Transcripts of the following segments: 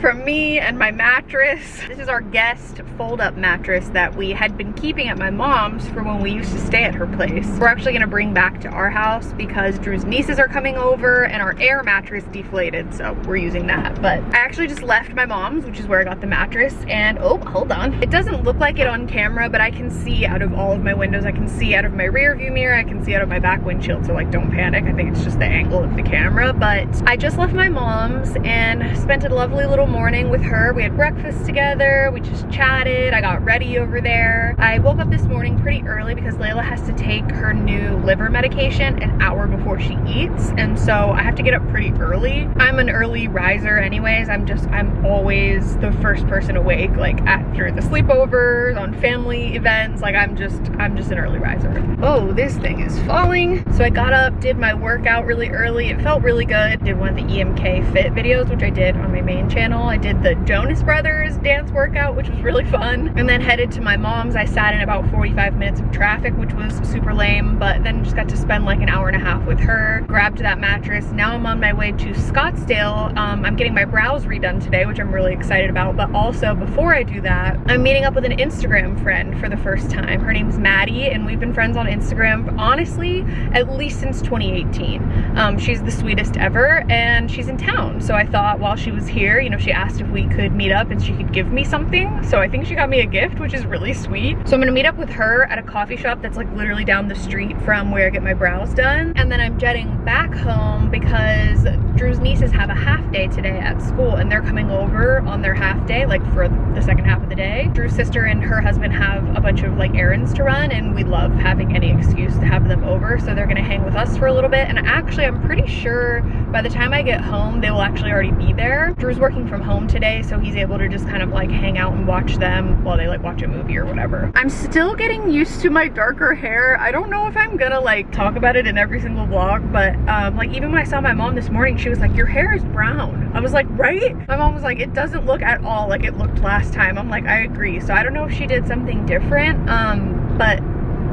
from me and my mattress. This is our guest fold-up mattress that we had been keeping at my mom's for when we used to stay at her place. We're actually gonna bring back to our house because Drew's nieces are coming over and our air mattress deflated, so we're using that. But I actually just left my mom's, which is where I got the mattress, and oh, hold on. It doesn't look like it on camera, but I can see out of all of my windows. I can see out of my rear view mirror, I can see out of my back windshield, so like don't panic. I think it's just the angle of the camera, but I just left my mom's and spent a lovely little morning with her. We had breakfast together, we just chatted, I got ready over there. I woke up this morning pretty early because Layla has to take her new liver medication an hour before she eats, and so I have to get up pretty early. I'm an early riser anyways. I'm just, I'm always the first person awake, like after the sleepovers, on family events, like I'm just, I'm just an early riser. Oh, this thing is falling. So I got up, did my workout really early. It felt really good. Did one of the EMK fit videos, which I did on my main channel. I did the Jonas Brothers dance workout, which was really fun. And then headed to my mom's. I sat in about 45 minutes of traffic, which was super lame, but then just got to spend like an hour and a half with her, grabbed that mattress. Now I'm on my way to Scottsdale. Um, I'm getting my brows redone today, which I'm really excited about. But also before I do that, I'm meeting up with an Instagram friend for the first time. Her name's Maddie and we've been friends on Instagram, honestly, at least since 2018. Um, she's the sweetest ever and she's in town. So I thought while she was here, you know, she asked if we could meet up and she could give me something. So I think she got me a gift, which is really sweet. So I'm gonna meet up with her at a coffee shop that's like literally down the street from where I get my brows done. And then I'm jetting back home because Drew's nieces have a half day today at school and they're coming over on their half day, like for the second half of the day. Drew's sister and her husband have a bunch of like errands to run and we love having any excuse to have them over. So they're gonna hang with us for a little bit. And actually, I'm pretty sure by the time I get home, they will actually already be there. Drew's working from home today, so he's able to just kind of like hang out and watch them while they like watch a movie or whatever. I'm still getting used to my darker hair. I don't know if I'm gonna like talk about it in every single vlog, but um, like even when I saw my mom this morning, she was like, your hair is brown. I was like, right? My mom was like, it doesn't look at all like it looked last time. I'm like, I agree. So I don't know if she did something different, um, but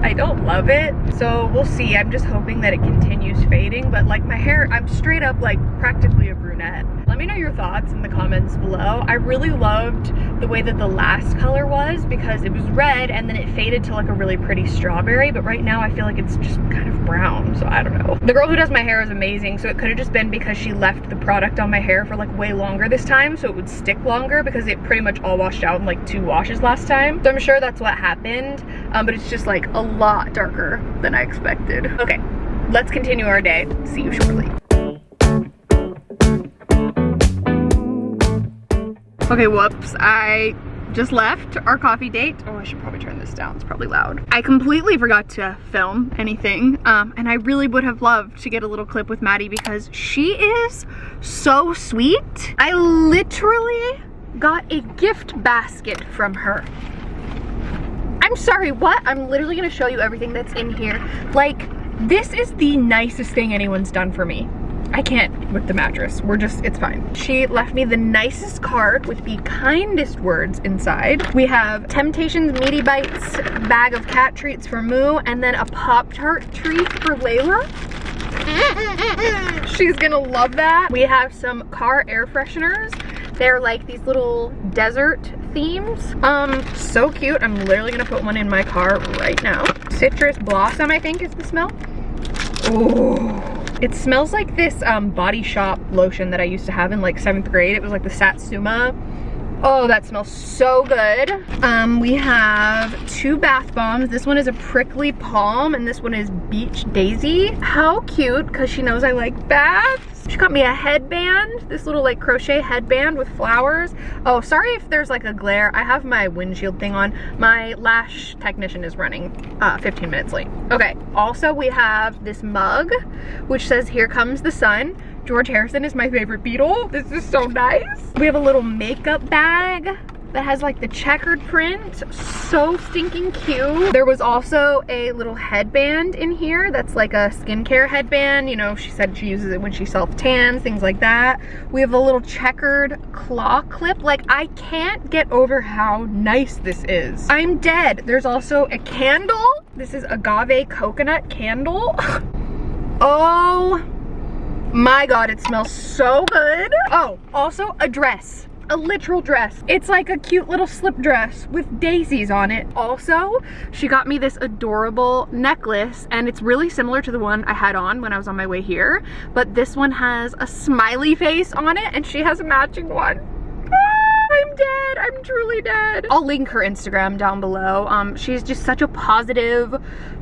I don't love it. So we'll see. I'm just hoping that it continues fading. But like my hair, I'm straight up like practically a brunette. Let me know your thoughts in the comments below. I really loved the way that the last color was because it was red and then it faded to like a really pretty strawberry. But right now I feel like it's just kind of brown. So I don't know. The girl who does my hair is amazing. So it could have just been because she left the product on my hair for like way longer this time. So it would stick longer because it pretty much all washed out in like two washes last time. So I'm sure that's what happened. Um, but it's just like a lot darker than I expected. Okay, let's continue our day. See you shortly. Okay, whoops. I just left our coffee date. Oh, I should probably turn this down. It's probably loud. I completely forgot to film anything. Um, and I really would have loved to get a little clip with Maddie because she is so sweet. I literally got a gift basket from her. I'm sorry, what? I'm literally gonna show you everything that's in here. Like, this is the nicest thing anyone's done for me. I can't with the mattress. We're just, it's fine. She left me the nicest card with the kindest words inside. We have Temptations Meaty Bites, bag of cat treats for Moo, and then a Pop-Tart treat for Layla. She's gonna love that. We have some car air fresheners. They're like these little desert themes. Um, so cute. I'm literally gonna put one in my car right now. Citrus Blossom, I think is the smell. Oh. It smells like this um, Body Shop lotion that I used to have in like seventh grade. It was like the Satsuma. Oh, that smells so good. Um, we have two bath bombs. This one is a prickly palm and this one is beach daisy. How cute, because she knows I like baths. She got me a headband, this little like crochet headband with flowers. Oh, sorry if there's like a glare. I have my windshield thing on. My lash technician is running uh, 15 minutes late. Okay, also we have this mug, which says, here comes the sun. George Harrison is my favorite Beatle. This is so nice. We have a little makeup bag that has like the checkered print. So stinking cute. There was also a little headband in here that's like a skincare headband. You know, she said she uses it when she self-tans, things like that. We have a little checkered claw clip. Like, I can't get over how nice this is. I'm dead. There's also a candle. This is agave coconut candle. oh my god, it smells so good. Oh, also a dress a literal dress. It's like a cute little slip dress with daisies on it. Also, she got me this adorable necklace and it's really similar to the one I had on when I was on my way here, but this one has a smiley face on it and she has a matching one. I'm dead. I'm truly dead. I'll link her Instagram down below. Um, she's just such a positive,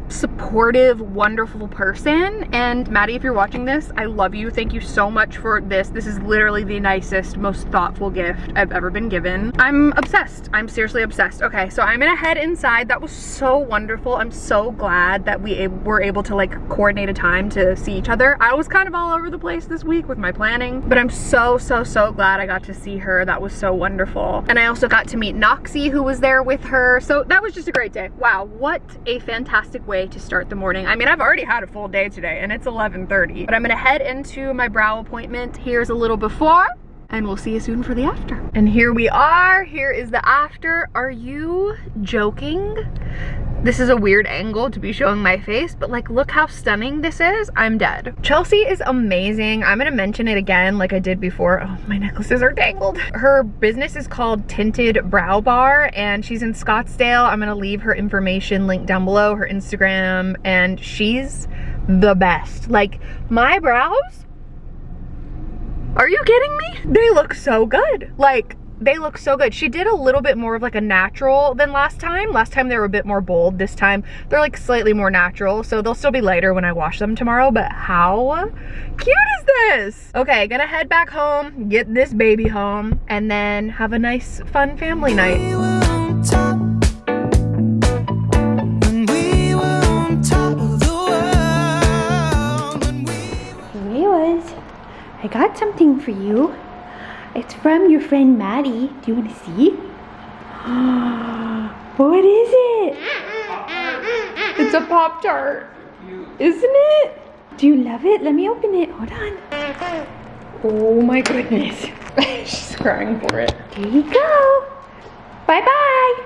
supportive, wonderful person. And Maddie, if you're watching this, I love you. Thank you so much for this. This is literally the nicest, most thoughtful gift I've ever been given. I'm obsessed. I'm seriously obsessed. Okay, so I'm gonna head inside. That was so wonderful. I'm so glad that we were able to like coordinate a time to see each other. I was kind of all over the place this week with my planning, but I'm so, so, so glad I got to see her. That was so wonderful. And I also got to meet Noxie who was there with her. So that was just a great day. Wow, what a fantastic way way to start the morning. I mean, I've already had a full day today and it's 11.30, but I'm gonna head into my brow appointment. Here's a little before and we'll see you soon for the after. And here we are, here is the after. Are you joking? This is a weird angle to be showing my face, but like, look how stunning this is. I'm dead. Chelsea is amazing. I'm gonna mention it again like I did before. Oh, my necklaces are tangled. Her business is called Tinted Brow Bar and she's in Scottsdale. I'm gonna leave her information linked down below, her Instagram, and she's the best. Like, my brows, are you kidding me? They look so good. Like, they look so good. She did a little bit more of like a natural than last time. Last time they were a bit more bold. This time they're like slightly more natural. So they'll still be lighter when I wash them tomorrow. But how cute is this? Okay, gonna head back home, get this baby home, and then have a nice fun family night. I got something for you. It's from your friend Maddie. Do you want to see? what is it? It's a Pop-Tart. Isn't it? Do you love it? Let me open it. Hold on. Oh my goodness. She's crying for it. Here you go. Bye-bye.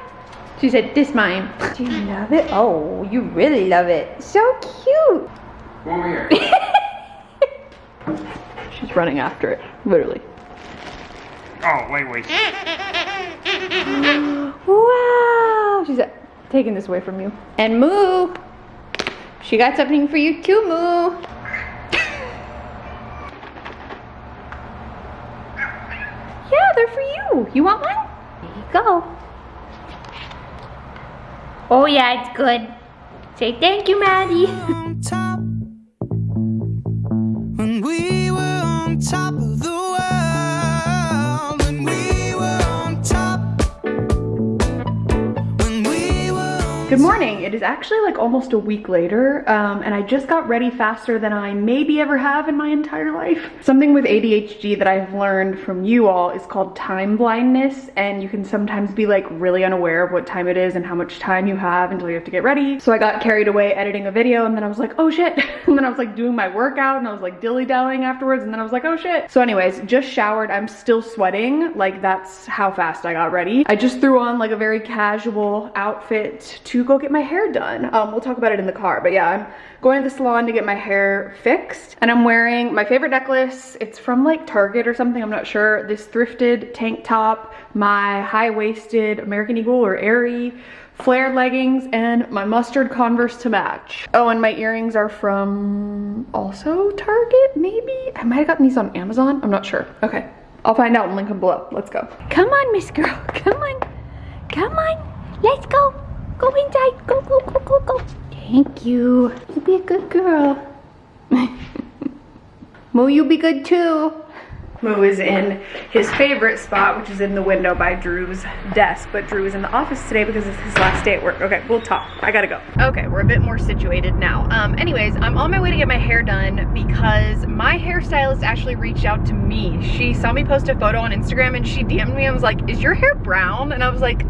She said, this mine. Do you love it? Oh, you really love it. So cute. Come over here. She's running after it, literally. Oh, wait, wait. wow. She's taking this away from you. And Moo, she got something for you too, Moo. yeah, they're for you. You want one? There you go. Oh yeah, it's good. Say thank you, Maddie. Good morning. It is actually like almost a week later um, and I just got ready faster than I maybe ever have in my entire life. Something with ADHD that I've learned from you all is called time blindness and you can sometimes be like really unaware of what time it is and how much time you have until you have to get ready. So I got carried away editing a video and then I was like, oh shit. And then I was like doing my workout and I was like dilly-dallying afterwards and then I was like, oh shit. So anyways, just showered. I'm still sweating. Like that's how fast I got ready. I just threw on like a very casual outfit to go get my hair done. Um, we'll talk about it in the car, but yeah, I'm going to the salon to get my hair fixed and I'm wearing my favorite necklace. It's from like Target or something, I'm not sure. This thrifted tank top, my high-waisted American Eagle or Aerie flared leggings, and my mustard Converse to match. Oh, and my earrings are from also Target, maybe? I might have gotten these on Amazon, I'm not sure. Okay, I'll find out and link them below. Let's go. Come on, Miss Girl, come on. Come on, let's go. Go inside. Go, go, go, go, go. Thank you. You be a good girl. Moo, you be good too. Moo is in his favorite spot, which is in the window by Drew's desk. But Drew is in the office today because it's his last day at work. Okay, we'll talk. I gotta go. Okay, we're a bit more situated now. Um, anyways, I'm on my way to get my hair done because my hairstylist actually reached out to me. She saw me post a photo on Instagram and she DM'd me and was like, is your hair brown? And I was like,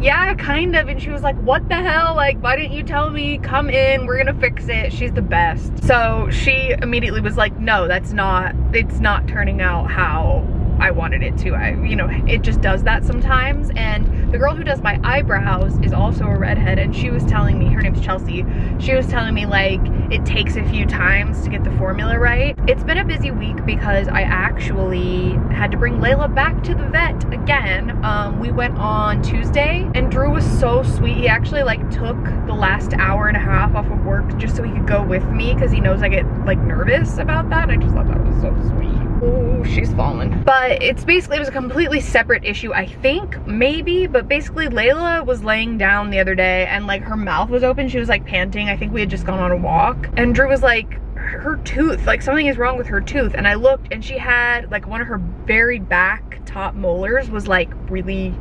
yeah, kind of. And she was like, what the hell? Like, why didn't you tell me? Come in, we're gonna fix it. She's the best. So she immediately was like, no, that's not, it's not turning out how I wanted it to. I, you know, it just does that sometimes. And the girl who does my eyebrows is also a redhead and she was telling me, her name's Chelsea, she was telling me like, it takes a few times to get the formula right. It's been a busy week because I actually had to bring Layla back to the vet again. Um, we went on Tuesday and Drew was so sweet. He actually like took the last hour and a half off of work just so he could go with me because he knows I get like nervous about that. I just thought that was so sweet. Oh, she's fallen. But it's basically, it was a completely separate issue, I think, maybe, but basically Layla was laying down the other day and like her mouth was open. She was like panting. I think we had just gone on a walk. And Drew was like, her tooth, like something is wrong with her tooth. And I looked and she had like one of her very back top molars was like really,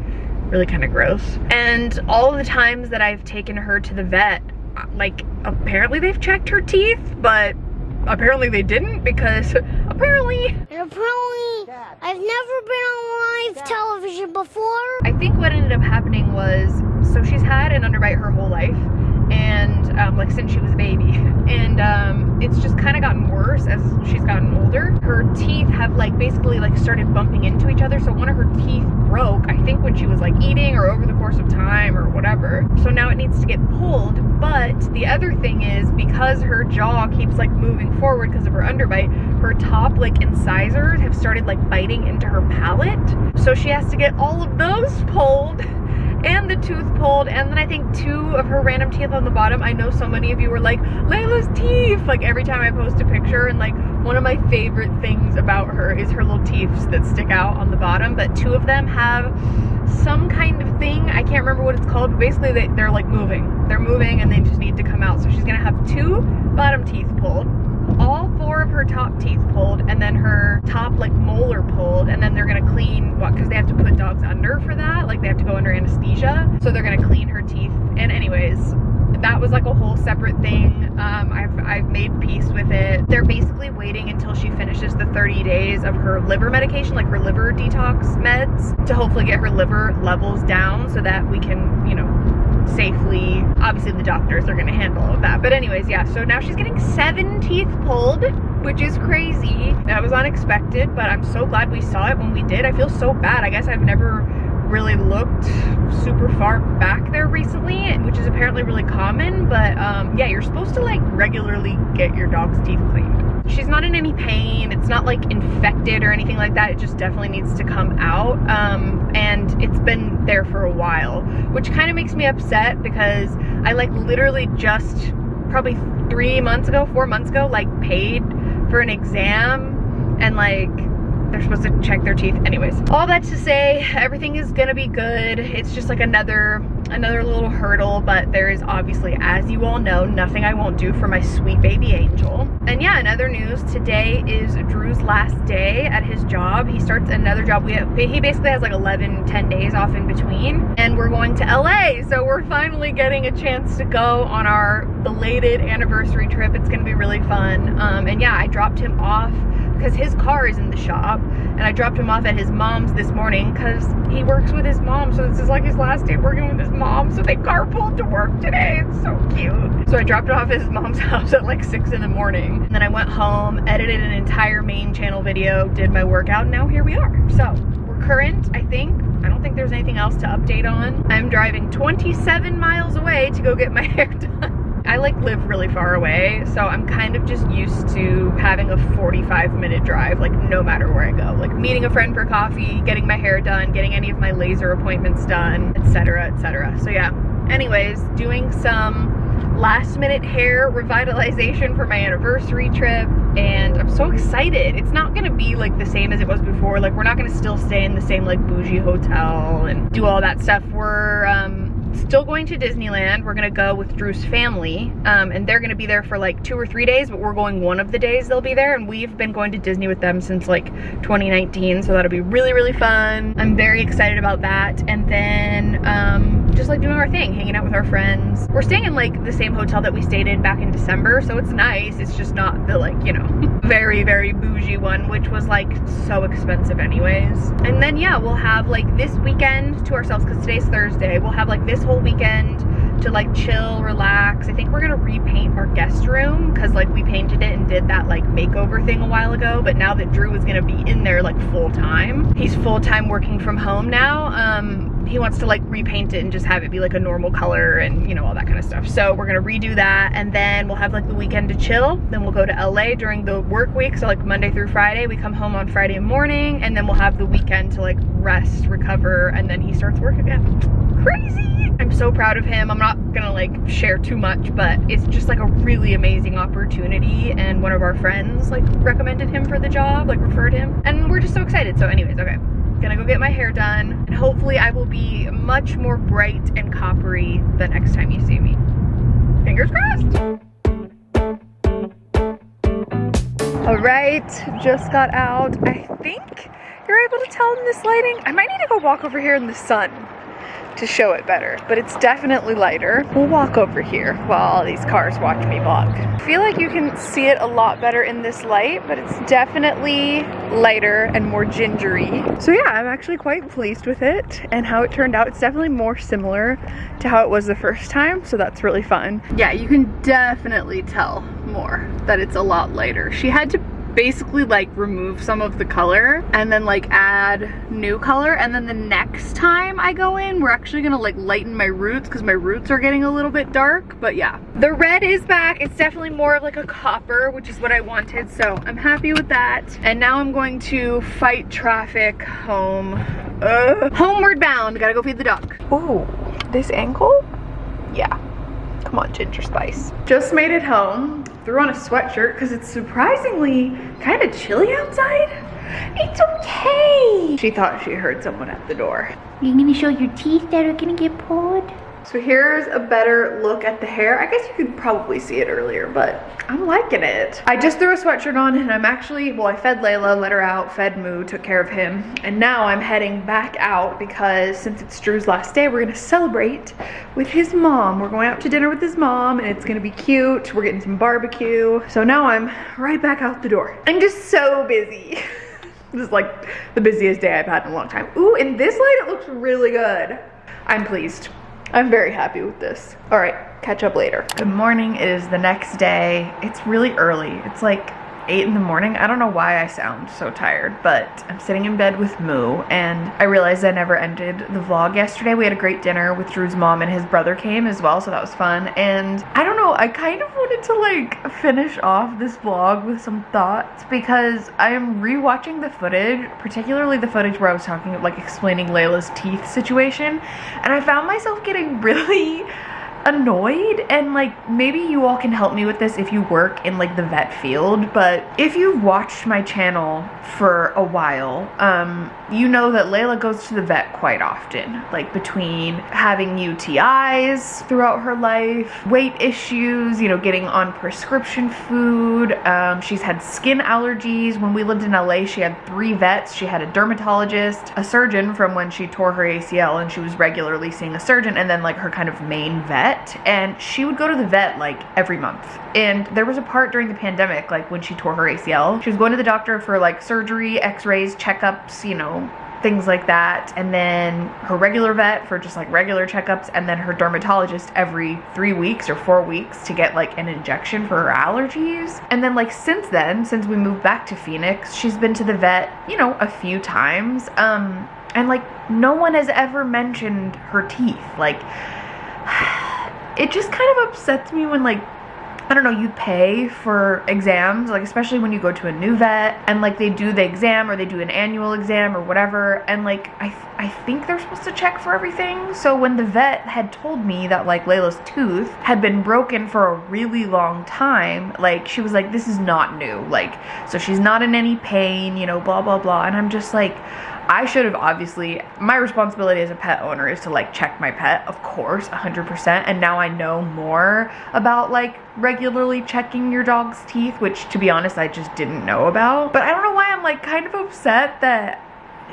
really kind of gross. And all the times that I've taken her to the vet, like apparently they've checked her teeth, but apparently they didn't because apparently. Apparently I've never been on live television before. I think what ended up happening was so she's had an underbite her whole life and um, like since she was a baby. And um, it's just kind of gotten worse as she's gotten older. Her teeth have like basically like started bumping into each other. So one of her teeth broke I think when she was like eating or over the course of time or whatever. So now it needs to get pulled. But the other thing is because her jaw keeps like moving forward because of her underbite her top like incisors have started like biting into her palate. So she has to get all of those pulled and the tooth pulled and then I think two of her random teeth on the bottom. I know so many of you were like, Layla's teeth! Like every time I post a picture and like one of my favorite things about her is her little teeth that stick out on the bottom but two of them have some kind of thing. I can't remember what it's called but basically they, they're like moving. They're moving and they just need to come out. So she's gonna have two bottom teeth pulled all four of her top teeth pulled and then her top like molar pulled and then they're gonna clean what because they have to put dogs under for that like they have to go under anesthesia so they're gonna clean her teeth and anyways that was like a whole separate thing um, I've, I've made peace with it they're basically waiting until she finishes the 30 days of her liver medication like her liver detox meds to hopefully get her liver levels down so that we can you know safely. Obviously the doctors are gonna handle all of that. But anyways, yeah, so now she's getting seven teeth pulled, which is crazy. That was unexpected, but I'm so glad we saw it when we did. I feel so bad. I guess I've never really looked super far back there recently, which is apparently really common, but um, yeah, you're supposed to like regularly get your dog's teeth cleaned. She's not in any pain. It's not like infected or anything like that. It just definitely needs to come out. Um, and it's been there for a while, which kind of makes me upset because I like literally just probably three months ago, four months ago, like paid for an exam and like they're supposed to check their teeth. Anyways all that to say everything is gonna be good. It's just like another another little hurdle but there is obviously as you all know nothing i won't do for my sweet baby angel. And yeah in other news today is drew's last day at his job. He starts another job. We have, he basically has like 11 10 days off in between and we're going to la so we're finally getting a chance to go on our belated anniversary trip. It's gonna be really fun. Um, and yeah i dropped him off because his car is in the shop and I dropped him off at his mom's this morning because he works with his mom so this is like his last day working with his mom so they carpooled to work today. It's so cute. So I dropped off at his mom's house at like six in the morning and then I went home edited an entire main channel video did my workout and now here we are. So we're current I think. I don't think there's anything else to update on. I'm driving 27 miles away to go get my hair done I like live really far away, so I'm kind of just used to having a 45 minute drive, like no matter where I go. Like meeting a friend for coffee, getting my hair done, getting any of my laser appointments done, etc, etc. So yeah, anyways, doing some last minute hair revitalization for my anniversary trip and I'm so excited. It's not gonna be like the same as it was before. Like we're not gonna still stay in the same like bougie hotel and do all that stuff. We're um still going to Disneyland. We're gonna go with Drew's family, um, and they're gonna be there for like two or three days, but we're going one of the days they'll be there, and we've been going to Disney with them since like 2019, so that'll be really, really fun. I'm very excited about that, and then um, just like doing our thing, hanging out with our friends. We're staying in like the same hotel that we stayed in back in December, so it's nice. It's just not the like, you know, very, very bougie one, which was like so expensive anyways. And then yeah, we'll have like this weekend to ourselves, because today's Thursday, we'll have like this whole weekend to like chill, relax. I think we're gonna repaint our guest room because like we painted it and did that like makeover thing a while ago. But now that Drew is gonna be in there like full time, he's full time working from home now. Um, he wants to like repaint it and just have it be like a normal color and you know all that kind of stuff. So we're gonna redo that and then we'll have like the weekend to chill. Then we'll go to LA during the work week so like Monday through Friday. We come home on Friday morning and then we'll have the weekend to like rest recover and then he starts work again. Crazy! I'm so proud of him. I'm not gonna like share too much but it's just like a really amazing opportunity and one of our friends like recommended him for the job like referred him and we're just so excited. So anyways okay gonna go get my hair done and hopefully I will be much more bright and coppery the next time you see me. Fingers crossed. All right, just got out. I think you're able to tell in this lighting. I might need to go walk over here in the sun to show it better, but it's definitely lighter. We'll walk over here while all these cars watch me vlog. I feel like you can see it a lot better in this light, but it's definitely lighter and more gingery. So yeah, I'm actually quite pleased with it and how it turned out. It's definitely more similar to how it was the first time, so that's really fun. Yeah, you can definitely tell more that it's a lot lighter. She had to basically like remove some of the color and then like add new color. And then the next time I go in we're actually gonna like lighten my roots because my roots are getting a little bit dark. But yeah. The red is back. It's definitely more of like a copper which is what I wanted. So I'm happy with that. And now I'm going to fight traffic home. Uh, homeward bound. Gotta go feed the dog. Ooh, this ankle? Yeah Come on, Ginger Spice. Just made it home. Threw on a sweatshirt because it's surprisingly kind of chilly outside. It's okay. She thought she heard someone at the door. You're gonna show your teeth that are gonna get pulled? So here's a better look at the hair. I guess you could probably see it earlier, but I'm liking it. I just threw a sweatshirt on and I'm actually, well, I fed Layla, let her out, fed Moo, took care of him. And now I'm heading back out because since it's Drew's last day, we're gonna celebrate with his mom. We're going out to dinner with his mom and it's gonna be cute. We're getting some barbecue. So now I'm right back out the door. I'm just so busy. this is like the busiest day I've had in a long time. Ooh, in this light, it looks really good. I'm pleased. I'm very happy with this. All right, catch up later. Good morning, it is the next day. It's really early. It's like 8 in the morning. I don't know why I sound so tired, but I'm sitting in bed with Moo and I realized I never ended the vlog yesterday. We had a great dinner with Drew's mom and his brother came as well, so that was fun. And I don't know, I kind of wanted to like finish off this vlog with some thoughts because I am rewatching the footage, particularly the footage where I was talking like explaining Layla's teeth situation, and I found myself getting really annoyed and like maybe you all can help me with this if you work in like the vet field but if you've watched my channel for a while um you know that Layla goes to the vet quite often like between having UTIs throughout her life weight issues you know getting on prescription food um she's had skin allergies. When we lived in LA she had three vets. She had a dermatologist a surgeon from when she tore her ACL and she was regularly seeing a surgeon and then like her kind of main vet and she would go to the vet like every month. And there was a part during the pandemic, like when she tore her ACL, she was going to the doctor for like surgery, x-rays, checkups, you know, things like that. And then her regular vet for just like regular checkups and then her dermatologist every three weeks or four weeks to get like an injection for her allergies. And then like since then since we moved back to phoenix she's been to the vet you know a few times. Um and like no one has ever mentioned her teeth. Like it just kind of upsets me when like I don't know, you pay for exams, like especially when you go to a new vet and like they do the exam or they do an annual exam or whatever and like I, th I think they're supposed to check for everything. So when the vet had told me that like Layla's tooth had been broken for a really long time, like she was like, this is not new. Like, so she's not in any pain, you know, blah, blah, blah. And I'm just like, I should have obviously, my responsibility as a pet owner is to like check my pet, of course, 100%. And now I know more about like regularly checking your dog's teeth, which to be honest, I just didn't know about. But I don't know why I'm like kind of upset that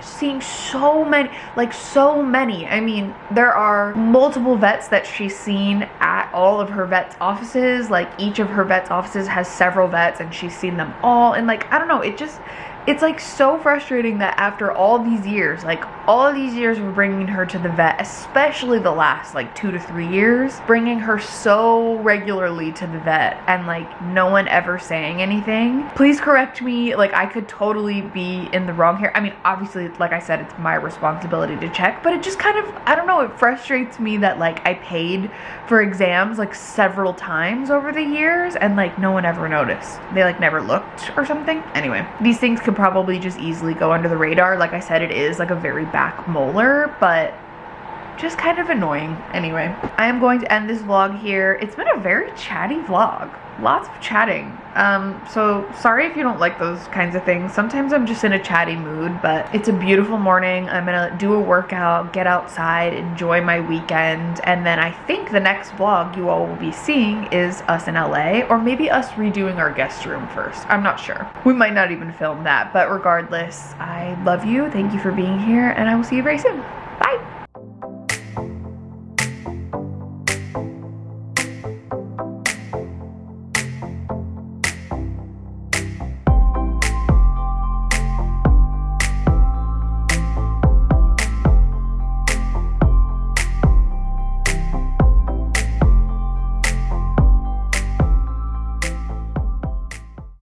seeing so many like so many i mean there are multiple vets that she's seen at all of her vets offices like each of her vets offices has several vets and she's seen them all and like i don't know it just it's like so frustrating that after all these years like all these years of bringing her to the vet, especially the last like two to three years, bringing her so regularly to the vet and like no one ever saying anything. Please correct me. Like I could totally be in the wrong here. I mean, obviously, like I said, it's my responsibility to check, but it just kind of, I don't know, it frustrates me that like I paid for exams like several times over the years and like no one ever noticed. They like never looked or something. Anyway, these things could probably just easily go under the radar. Like I said, it is like a very back molar, but just kind of annoying. Anyway, I am going to end this vlog here. It's been a very chatty vlog. Lots of chatting. Um, so sorry if you don't like those kinds of things. Sometimes I'm just in a chatty mood, but it's a beautiful morning. I'm gonna do a workout, get outside, enjoy my weekend, and then I think the next vlog you all will be seeing is us in LA, or maybe us redoing our guest room first. I'm not sure. We might not even film that, but regardless, I love you. Thank you for being here, and I will see you very soon.